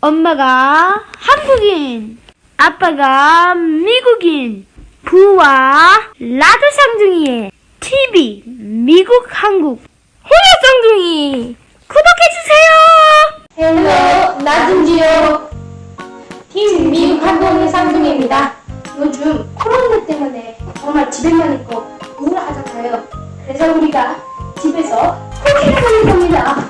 엄마가 한국인, 아빠가 미국인, 부와 라드 쌍둥이의 TV 미국 한국 호야 쌍둥이. 구독해주세요. 헬로 나준지요. 팀 미국 한국의 쌍둥이입니다. 요즘 코로나 때문에 정말 집에만 있고 우울하잖아요. 그래서 우리가 집에서 쿠키를 하는 겁니다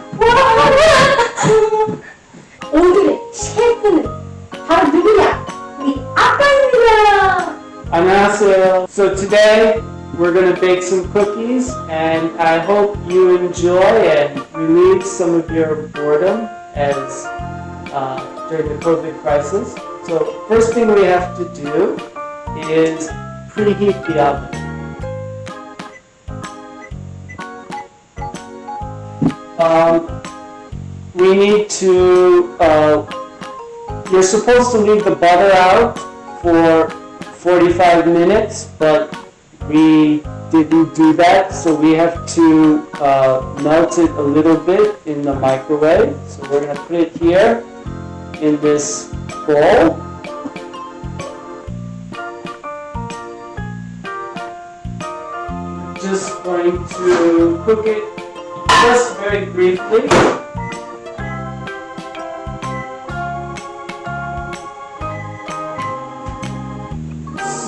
So today we're going to bake some cookies and I hope you enjoy and relieve some of your boredom as uh, during the COVID crisis. So first thing we have to do is preheat the oven. Um, we need to, uh, you're supposed to leave the butter out for 45 minutes, but we didn't do that, so we have to uh, melt it a little bit in the microwave. So we're gonna put it here in this bowl. Just going to cook it just very briefly.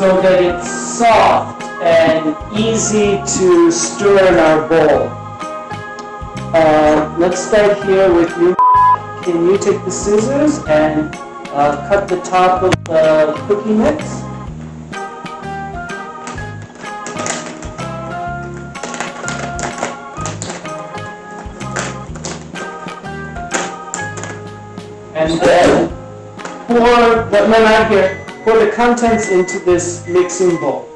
So that it's soft and easy to stir in our bowl. Uh, let's start here with you. Can you take the scissors and uh, cut the top of the cookie mix? And then pour, no, no, not here, pour the contents into this mixing bowl.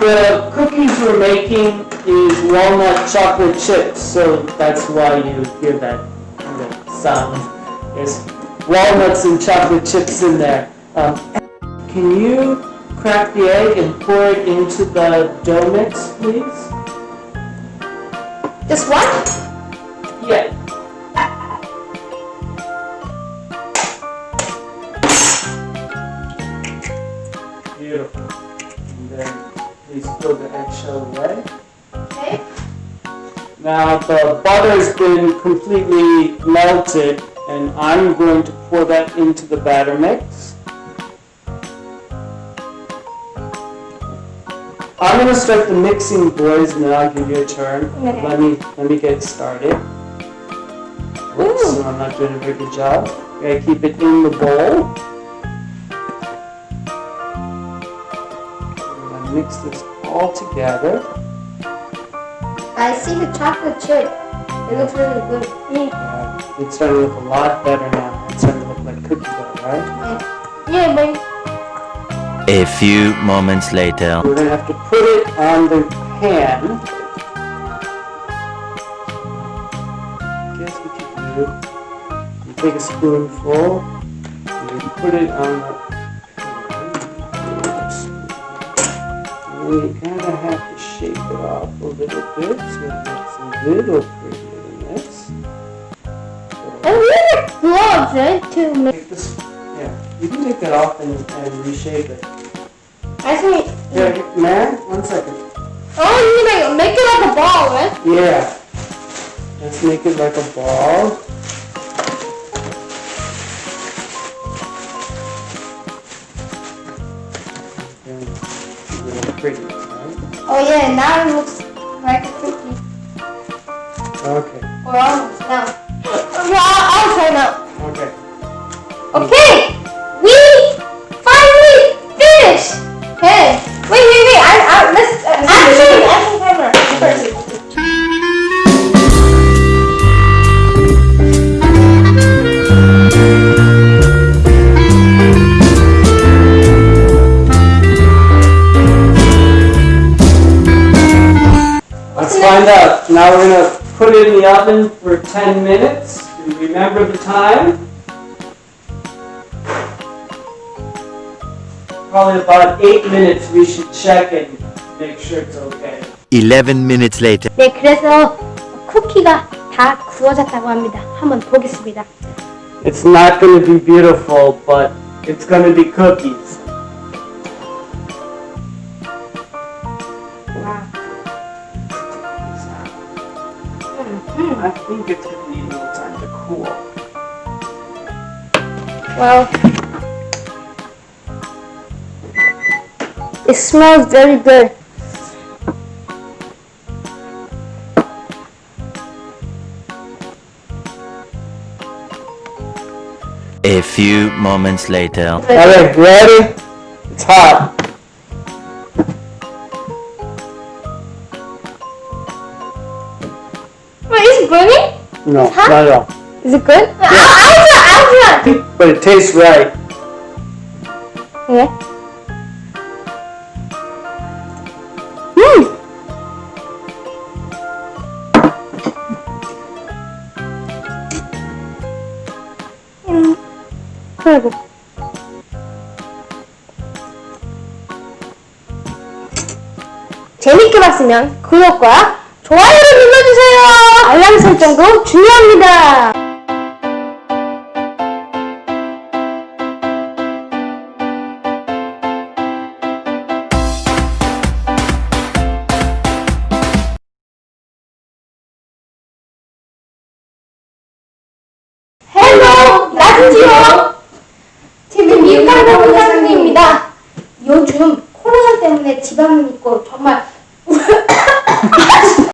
The cookies we're making is walnut chocolate chips, so that's why you hear that kind of sound. There's walnuts and chocolate chips in there. Um, can you crack the egg and pour it into the dough mix, please? just one Yeah. Beautiful. And then please throw the eggshell away. Okay Now the butter's been completely melted and I'm going to pour that into the batter mix. I'm gonna start the mixing boys and then I'll give you a turn. Okay. Let me let me get started. Oops, I'm not doing a very good job. Gotta keep it in the bowl. I'm gonna mix this all together. I see the chocolate chip it looks really good Yeah, it's starting to look a lot better now. It's starting to look like cookie dough, right? yeah boy A few moments later. We're gonna have to put it on the pan. Guess what you do? You take a spoonful and you put it on the pan. And then you kind of have to shape it off a little bit so it looks a little prettier than this. and we have gloves right to make Take this, yeah, you can take that off and, and reshape it. I think Yeah, man, one second. oh you make make it like a ball right Yeah. Let's make it like a ball. And a little pretty? Oh yeah now it looks like a cookie. Okay, or oh, almost now well, I'll, I'll try now okay. Okay, Let's find up. Now we're gonna put it in the oven for 10 minutes. And remember the time? Probably about 8 minutes we should check and make sure it's okay. 11 minutes later. 네, 그래서 쿠키가 다 구워졌다고 합니다. 한번 보겠습니다. It's not gonna be beautiful, but it's gonna be cookies. Hmm, I think it's gonna need a little time to cool. Well, it smells very good. A few moments later. Alright, ready? It's hot. No, hot? not at all. Is it good? Yeah. I, I, I, But it tastes right. Yeah. 음! 음. 그리고 재밌게 봤으면 구독과 좋아요를 눌러주세요. 알람 설정도 중요합니다. 헬로 나은지요 TV 미국강사 부장님입니다 요즘 코로나 때문에 집안은 있고 정말